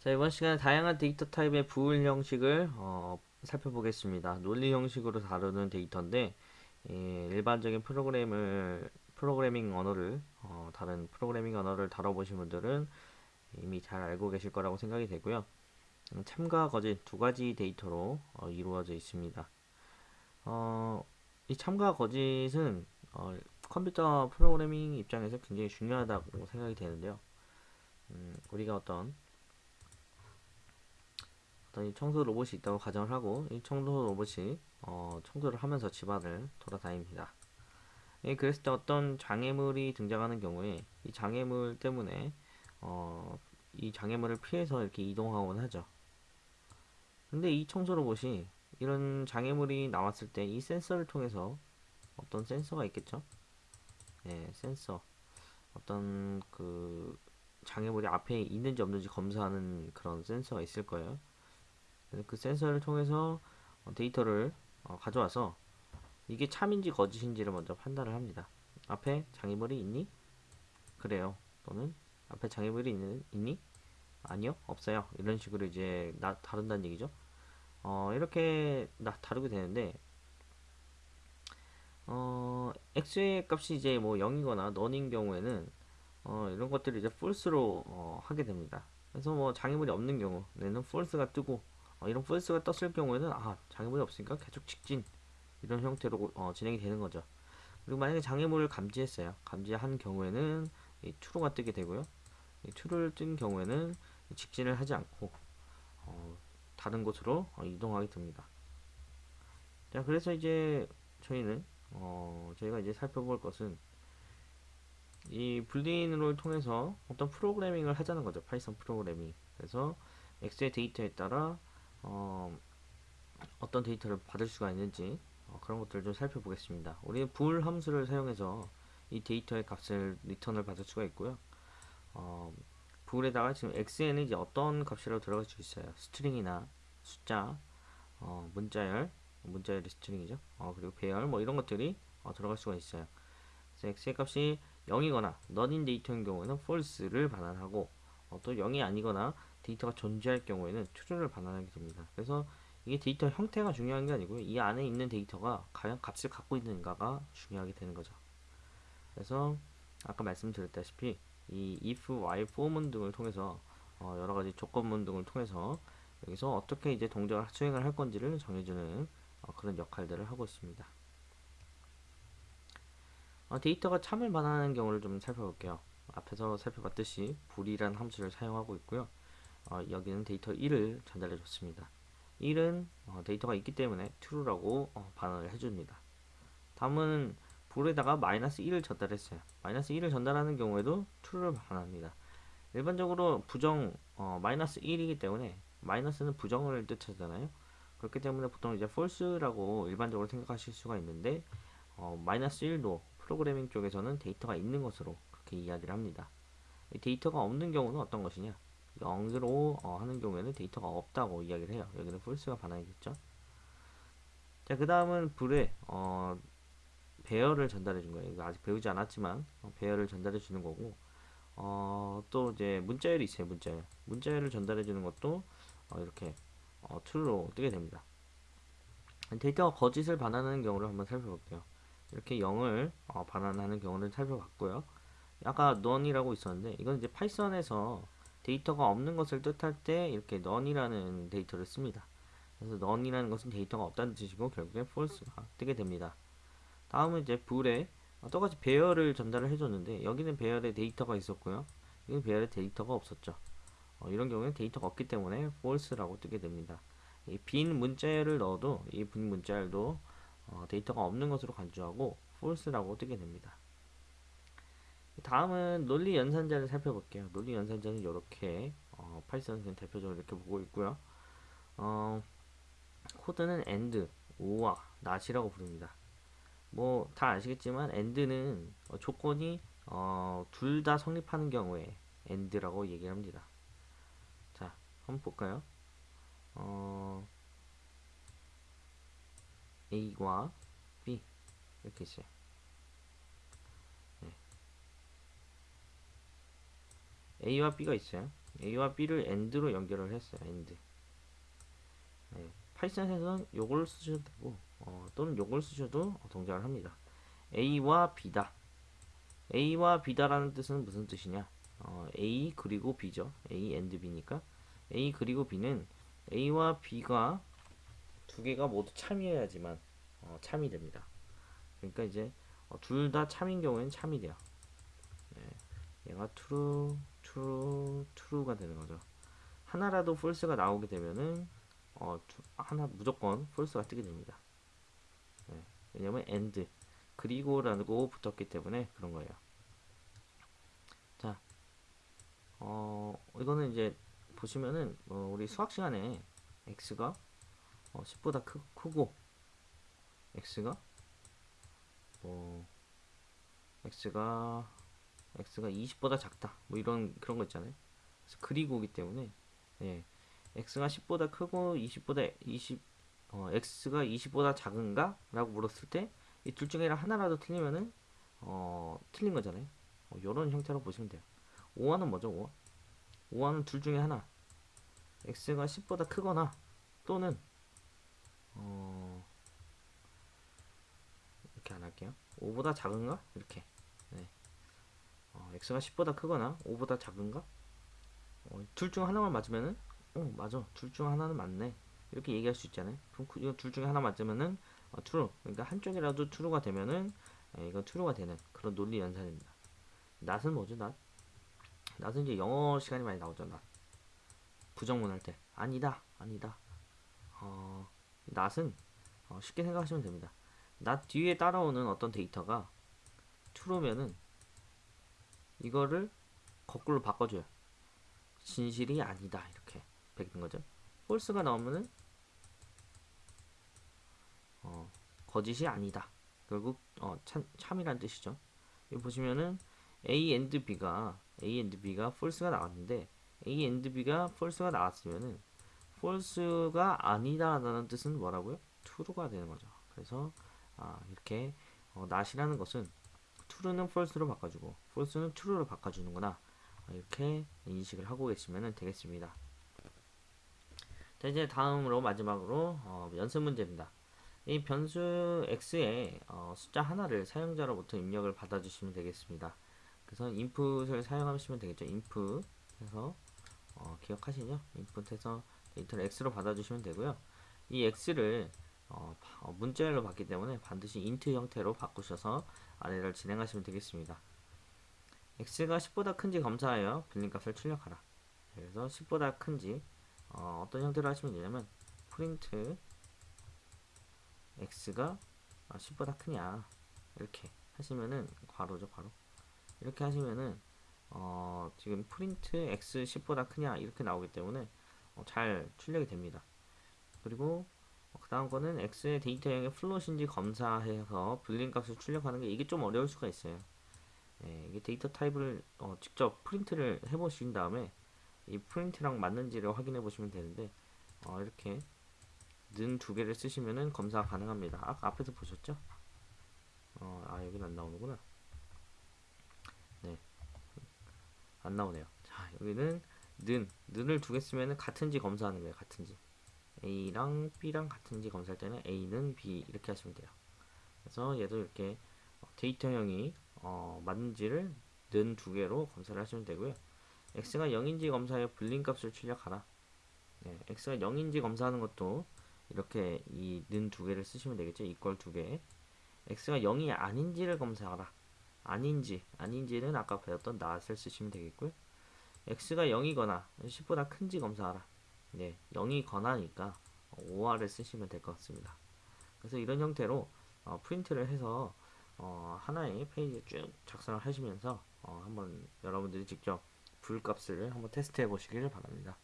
자, 이번 시간에 다양한 데이터 타입의 bool 형식을 어, 살펴보겠습니다. 논리 형식으로 다루는 데이터인데 예, 일반적인 프로그램을 프로그래밍 언어를 어, 다른 프로그래밍 언어를 다뤄보신 분들은 이미 잘 알고 계실 거라고 생각이 되고요. 음, 참과 거짓 두 가지 데이터로 어, 이루어져 있습니다. 어, 이 참과 거짓은 어, 컴퓨터 프로그래밍 입장에서 굉장히 중요하다고 생각이 되는데요. 음, 우리가 어떤 어떤 이 청소 로봇이 있다고 가정을 하고 이 청소 로봇이 어, 청소를 하면서 집안을 돌아다닙니다. 예, 그랬을 때 어떤 장애물이 등장하는 경우에 이 장애물 때문에 어, 이 장애물을 피해서 이렇게 이동하곤 하죠. 근데 이 청소 로봇이 이런 장애물이 나왔을 때 이 센서를 통해서 어떤 센서가 있겠죠? 예, 센서. 어떤 그 장애물이 앞에 있는지 없는지 검사하는 그런 센서가 있을 거예요. 그 센서를 통해서 어, 데이터를 어, 가져와서 이게 참인지 거짓인지를 먼저 판단을 합니다. 앞에 장애물이 있니? 그래요. 또는 앞에 장애물이 있는, 있니? 아니요, 없어요. 이런 식으로 이제 나, 다룬다는 얘기죠. 어, 이렇게 나, 다루게 되는데, 어, x의 값이 이제 뭐 0이거나 넌인 경우에는, 어, 이런 것들을 이제 false로 어, 하게 됩니다. 그래서 뭐 장애물이 없는 경우에는 false가 뜨고, 어, 이런 false가 떴을 경우에는 아 장애물이 없으니까 계속 직진 이런 형태로 어, 진행이 되는 거죠. 그리고 만약에 장애물을 감지했어요. 감지한 경우에는 이 true가 뜨게 되고요. 이 true를 뜬 경우에는 직진을 하지 않고 어, 다른 곳으로 어, 이동하게 됩니다. 자, 그래서 이제 저희는 어, 저희가 이제 살펴볼 것은 이 boolean을 통해서 어떤 프로그래밍을 하자는 거죠. Python 프로그래밍. 그래서 x의 데이터에 따라 어, 어떤 데이터를 받을 수가 있는지 어, 그런 것들을 좀 살펴보겠습니다. 우리는 bool 함수를 사용해서 이 데이터의 값을 리턴을 받을 수가 있고요. 어, bool에다가 지금 x에는 이제 어떤 값이라도 들어갈 수 있어요. string이나 숫자, 어, 문자열, 문자열이 string이죠. 어, 그리고 배열 뭐 이런 것들이 어, 들어갈 수가 있어요. 그래서 x의 값이 0이거나 None인 데이터인 경우에는 false를 반환하고 어, 또 0이 아니거나 데이터가 존재할 경우에는 true를 반환하게 됩니다. 그래서 이게 데이터 형태가 중요한 게 아니고요. 이 안에 있는 데이터가 과연 값을 갖고 있는가가 중요하게 되는 거죠. 그래서 아까 말씀드렸다시피 이 if, while, for문 등을 통해서 어 여러 가지 조건문 등을 통해서 여기서 어떻게 이제 동작을 수행을 할 건지를 정해주는 어 그런 역할들을 하고 있습니다. 어 데이터가 참을 반환하는 경우를 좀 살펴볼게요. 앞에서 살펴봤듯이 불이란 함수를 사용하고 있고요. 어, 여기는 데이터 1을 전달해 줬습니다. 1은 어, 데이터가 있기 때문에 true라고 어, 반응을 해줍니다. 다음은 불에다가 마이너스 1을 전달했어요. 마이너스 1을 전달하는 경우에도 true를 반환합니다. 일반적으로 부정 어, 마이너스 1이기 때문에 마이너스는 부정을 뜻하잖아요. 그렇기 때문에 보통 이제 false라고 일반적으로 생각하실 수가 있는데 어, 마이너스 1도 프로그래밍 쪽에서는 데이터가 있는 것으로 그렇게 이야기를 합니다. 데이터가 없는 경우는 어떤 것이냐? 0으로 어, 하는 경우에는 데이터가 없다고 이야기를 해요. 여기는 false가 반환이겠죠. 자, 그 다음은 불에 어, 배열을 전달해 준 거예요. 아직 배우지 않았지만 어, 배열을 전달해 주는 거고 어, 또 이제 문자열이 있어요. 문자열. 문자열을 전달해 주는 것도 어, 이렇게 어, true로 뜨게 됩니다. 데이터가 거짓을 반환하는 경우를 한번 살펴볼게요. 이렇게 0을 어, 반환하는 경우를 살펴봤고요. 아까 none이라고 있었는데 이건 이제 파이썬에서 데이터가 없는 것을 뜻할 때 이렇게 none이라는 데이터를 씁니다. 그래서 none이라는 것은 데이터가 없다는 뜻이고 결국엔 false가 뜨게 됩니다. 다음은 이제 bool에 똑같이 배열을 전달을 해줬는데 여기는 배열에 데이터가 있었고요. 여기는 배열에 데이터가 없었죠. 어, 이런 경우에는 데이터가 없기 때문에 false라고 뜨게 됩니다. 빈 문자열을 넣어도 이 빈 문자열도 어, 데이터가 없는 것으로 간주하고 false라고 뜨게 됩니다. 다음은 논리 연산자를 살펴볼게요. 논리 연산자는 이렇게 어, Python은 대표적으로 이렇게 보고 있고요. 어, 코드는 AND, OR, NOT이라고 부릅니다. 뭐 다 아시겠지만 AND는 어, 조건이 어, 둘 다 성립하는 경우에 AND라고 얘기를 합니다. 자, 한번 볼까요? 어, A와 B 이렇게 있어요. A와 B가 있어요. a와 b를 and로 연결을 했어요. and. 네, 파이썬에서는 요걸 쓰셔도 되고 어, 또는 요걸 쓰셔도 동작을 합니다. a와 b다. a와 b다라는 뜻은 무슨 뜻이냐? 어, a 그리고 b죠. a and b니까 a 그리고 b는 a와 b가 두 개가 모두 참이어야지만 어, 참이 됩니다. 그러니까 이제 어, 둘다 참인 경우에는 참이 돼요. 네, 얘가 true, true, true가 되는 거죠. 하나라도 false가 나오게 되면은 어, 두- 하나 무조건 false가 뜨게 됩니다. 네, 왜냐면 and 그리고라고 붙었기 때문에 그런 거예요. 자, 어, 이거는 이제 보시면은 어, 우리 수학 시간에 x가 어, 10보다 크, 크고 x가 뭐 x가 x가 20보다 작다 뭐 이런 그런 거 있잖아요. 그래서 그리고기 때문에 예, x가 10보다 크고 20보다 20 어, x가 20보다 작은가? 라고 물었을 때 이 둘 중에 하나라도 틀리면은 어, 틀린 거잖아요. 어, 이런 형태로 보시면 돼요. 5화는 뭐죠? 5화? 5화는 둘 중에 하나. x가 10보다 크거나 또는 어, 이렇게 안 할게요. 5보다 작은가? 이렇게. 네. 어, x가 10보다 크거나 5보다 작은가? 어, 둘 중 하나만 맞으면은 어, 맞아. 둘 중 하나는 맞네. 이렇게 얘기할 수 있잖아요. 그럼 그- 이거 둘 중에 하나 맞으면은 어, true. 그러니까 한쪽이라도 true가 되면은 예, 이건 true가 되는 그런 논리 연산입니다. 낫은 뭐죠? 낫? 낫은 이제 영어 시간이 많이 나오죠. 낫. 부정문 할 때. 아니다. 아니다. 어, 낫은 어, 쉽게 생각하시면 됩니다. 낫 뒤에 따라오는 어떤 데이터가 true면은 이거를 거꾸로 바꿔줘요. 진실이 아니다. 이렇게 베끼는 거죠. false가 나오면은 어, 거짓이 아니다. 결국 어, 참, 참이란 뜻이죠. 여기 보시면은 A and B가 A and B가 false가 나왔는데 A and B가 false가 나왔으면은 false가 아니다라는 뜻은 뭐라고요? true가 되는 거죠. 그래서 아, 이렇게 어, not이라는 것은 true는 false로 바꿔주고 false는 true로 바꿔주는구나. 아, 이렇게 인식을 하고 계시면 되겠습니다. 자 이제 다음으로 마지막으로 어, 연습 문제입니다. 이 변수 x에 어, 숫자 하나를 사용자로부터 입력을 받아주시면 되겠습니다. 그래서 input을 사용하시면 되겠죠. input 해서 어, 기억하시죠? input 해서 데이터를 x로 받아주시면 되고요. 이 x를 어, 바- 어, 문자열로 받기 때문에 반드시 int 형태로 바꾸셔서 아래를 진행하시면 되겠습니다. x가 10보다 큰지 검사하여 빌린 값을 출력하라. 그래서 10보다 큰지 어, 어떤 형태로 하시면 되냐면 print x가 10보다 크냐 이렇게 하시면은 괄호죠 괄호 이렇게 하시면은 어, 지금 print x 10보다 크냐 이렇게 나오기 때문에 어, 잘 출력이 됩니다. 그리고 그 다음 거는 x의 데이터형이 float인지 검사해서 boolean 값을 출력하는 게 이게 좀 어려울 수가 있어요. 예, 이게 데이터 타입을 어, 직접 프린트를 해보신 다음에 이 프린트랑 맞는지를 확인해 보시면 되는데 어, 이렇게 는 두 개를 쓰시면은 검사 가능합니다. 아까 앞에서 보셨죠? 어, 아 여기는 안 나오는구나. 네, 안 나오네요. 자 여기는 는 는을 두 개 쓰면은 같은지 검사하는 거예요. 같은지 A랑 B랑 같은지 검사할 때는 A는 B 이렇게 하시면 돼요. 그래서 얘도 이렇게 어, 데이터형이 어, 맞는지를 는 두 개로 검사를 하시면 되고요. x가 0인지 검사하여 불린 값을 출력하라. 네, x가 0인지 검사하는 것도 이렇게 이 는 두 개를 쓰시면 되겠죠. 이걸 두 개. x가 0이 아닌지를 검사하라. 아닌지, 아닌지는 아까 배웠던 not을 쓰시면 되겠고요. x가 0이거나 10보다 큰지 검사하라. 네, 0이거나니까 5r을 쓰시면 될 것 같습니다. 그래서 이런 형태로 어, 프린트를 해서 어, 하나의 페이지에 쭉 작성을 하시면서 어, 한번 여러분들이 직접 불값을 한번 테스트해 보시길 바랍니다.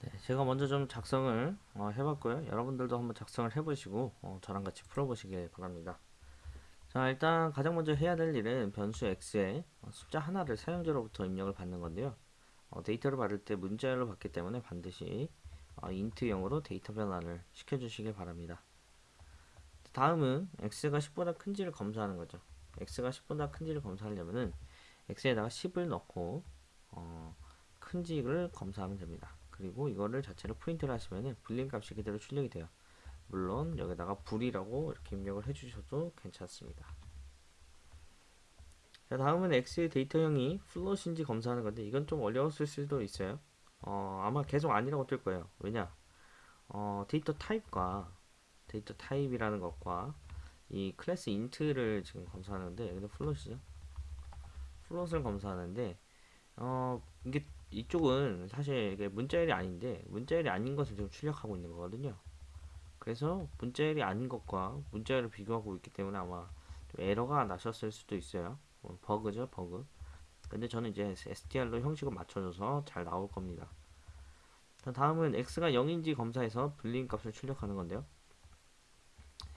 네, 제가 먼저 좀 작성을 어, 해봤고요. 여러분들도 한번 작성을 해보시고 어, 저랑 같이 풀어보시길 바랍니다. 자, 일단 가장 먼저 해야 될 일은 변수 x에 어, 숫자 하나를 사용자로부터 입력을 받는 건데요. 어, 데이터를 받을 때 문자열로 받기 때문에 반드시 어, int형으로 데이터 변환을 시켜주시길 바랍니다. 다음은 x가 10보다 큰지를 검사하는 거죠. x가 10보다 큰지를 검사하려면은 x에다가 10을 넣고 흔적을 검사하면 됩니다. 그리고 이거를 자체로 프린트를 하시면은 boolean 값이 그대로 출력이 돼요. 물론 여기다가 bool이라고 이렇게 입력을 해주셔도 괜찮습니다. 자 다음은 X의 데이터형이 float인지 검사하는 건데 이건 좀 어려웠을 수도 있어요. 어, 아마 계속 아니라고 뜰 거예요. 왜냐? 어, 데이터 타입과 데이터 타입이라는 것과 이 클래스 int를 지금 검사하는데 여기도 float이죠. float을 검사하는데 어, 이게 이쪽은 사실 이게 문자열이 아닌데 문자열이 아닌 것을 지금 출력하고 있는 거거든요. 그래서 문자열이 아닌 것과 문자열을 비교하고 있기 때문에 아마 좀 에러가 나셨을 수도 있어요. 어, 버그죠, 버그. 근데 저는 이제 STR로 형식을 맞춰줘서 잘 나올 겁니다. 자, 다음은 x가 0인지 검사해서 불린 값을 출력하는 건데요.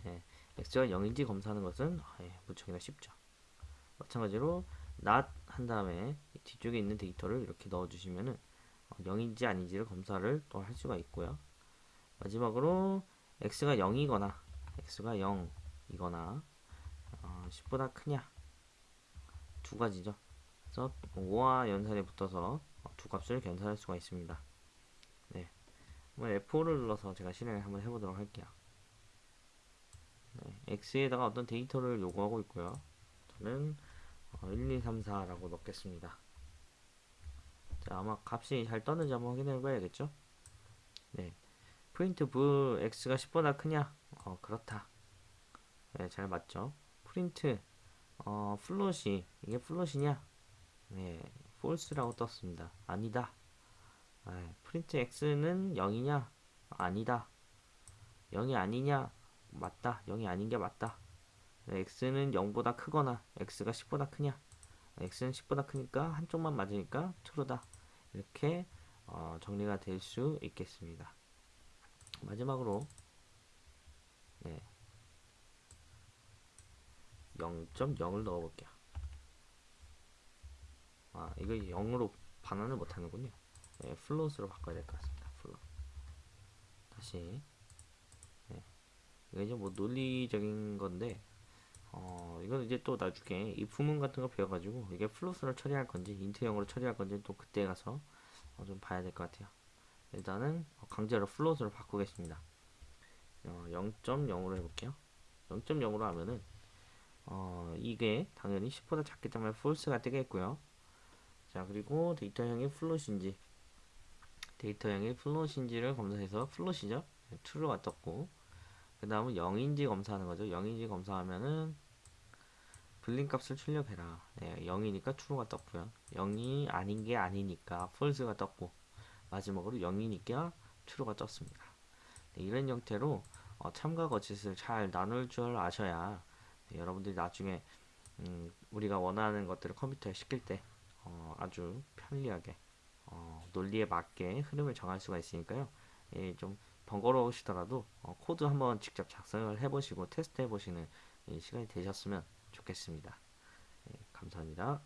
예, x가 0인지 검사하는 것은 아, 예, 무척이나 쉽죠. 마찬가지로 not 한 다음에 뒤쪽에 있는 데이터를 이렇게 넣어주시면은 어, 0인지 아닌지를 검사를 또 할 수가 있고요. 마지막으로 x가 0이거나 x가 0이거나 어, 10보다 크냐 두 가지죠. 그래서 5와 연산에 붙어서 어, 두 값을 견산할 수가 있습니다. 네, 한번 F4를 눌러서 제가 실행을 한번 해보도록 할게요. 네, X에다가 어떤 데이터를 요구하고 있고요. 저는 어, 1, 2, 3, 4라고 넣겠습니다. 자, 아마 값이 잘 떴는지 한번 확인해 봐야겠죠? 네. 프린트 v x가 10보다 크냐? 어, 그렇다. 네, 잘 맞죠? 프린트 어, float이 이게 float이냐? 네, false라고 떴습니다. 아니다. 네, print x는 0이냐? 아니다. 0이 아니냐? 맞다. 0이 아닌 게 맞다. 네, x는 0보다 크거나 x가 10보다 크냐? x는 10보다 크니까 한쪽만 맞으니까 true다. 이렇게 어, 정리가 될 수 있겠습니다. 마지막으로 네. 0.0을 넣어볼게요. 아, 이거 0으로 반환을 못하는군요. 네, float으로 바꿔야 될 것 같습니다. float. 다시. 네. 이게 이제 뭐 논리적인 건데, 어, 이건 이제 또 나중에 if문 같은 거 배워가지고, 이게 float으로 처리할 건지, int형으로 처리할 건지 또 그때 가서 어, 좀 봐야 될 것 같아요. 일단은 강제로 float으로 바꾸겠습니다. 어, 0.0으로 해볼게요. 0.0으로 하면은 어, 이게 당연히 10보다 작기 때문에 false가 뜨겠고요. 자 그리고 데이터형이 float인지 데이터형이 float인지를 검사해서 float이죠. 네, true가 떴고 그 다음은 0인지 검사하는 거죠. 0인지 검사하면은 boolean 값을 출력해라. 네, 0이니까 true가 떴고요. 0이 아닌 게 아니니까 false가 떴고 마지막으로 0이니까 true가 떴습니다. 네, 이런 형태로 어, 참과 거짓을 잘 나눌 줄 아셔야 네, 여러분들이 나중에 음, 우리가 원하는 것들을 컴퓨터에 시킬 때 어, 아주 편리하게 어, 논리에 맞게 흐름을 정할 수가 있으니까요. 예, 좀 번거로우시더라도 어, 코드 한번 직접 작성을 해보시고 테스트 해보시는 시간이 되셨으면 좋겠습니다. 예, 감사합니다.